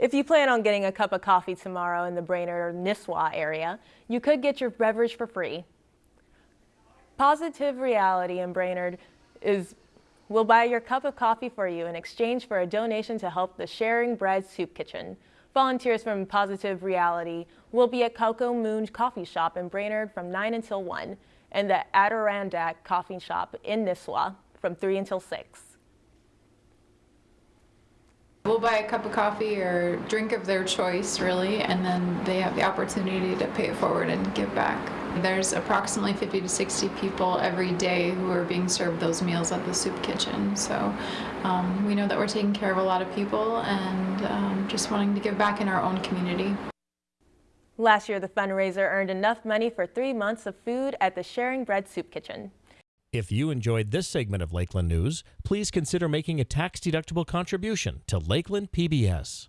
If you plan on getting a cup of coffee tomorrow in the Brainerd or Nisswa area, you could get your beverage for free. Positive Reality in Brainerd is will buy your cup of coffee for you in exchange for a donation to help the Sharing Bread Soup Kitchen. Volunteers from Positive Reality will be at Cocoa Moon Coffee Shop in Brainerd from 9 until 1 and the Adirondack Coffee Shop in Nisswa from 3 until 6. We'll buy a cup of coffee or drink of their choice, really, and then they have the opportunity to pay it forward and give back. There's approximately 50 to 60 people every day who are being served those meals at the soup kitchen. So um, we know that we're taking care of a lot of people and um, just wanting to give back in our own community. Last year, the fundraiser earned enough money for three months of food at the Sharing Bread Soup Kitchen. If you enjoyed this segment of Lakeland News, please consider making a tax-deductible contribution to Lakeland PBS.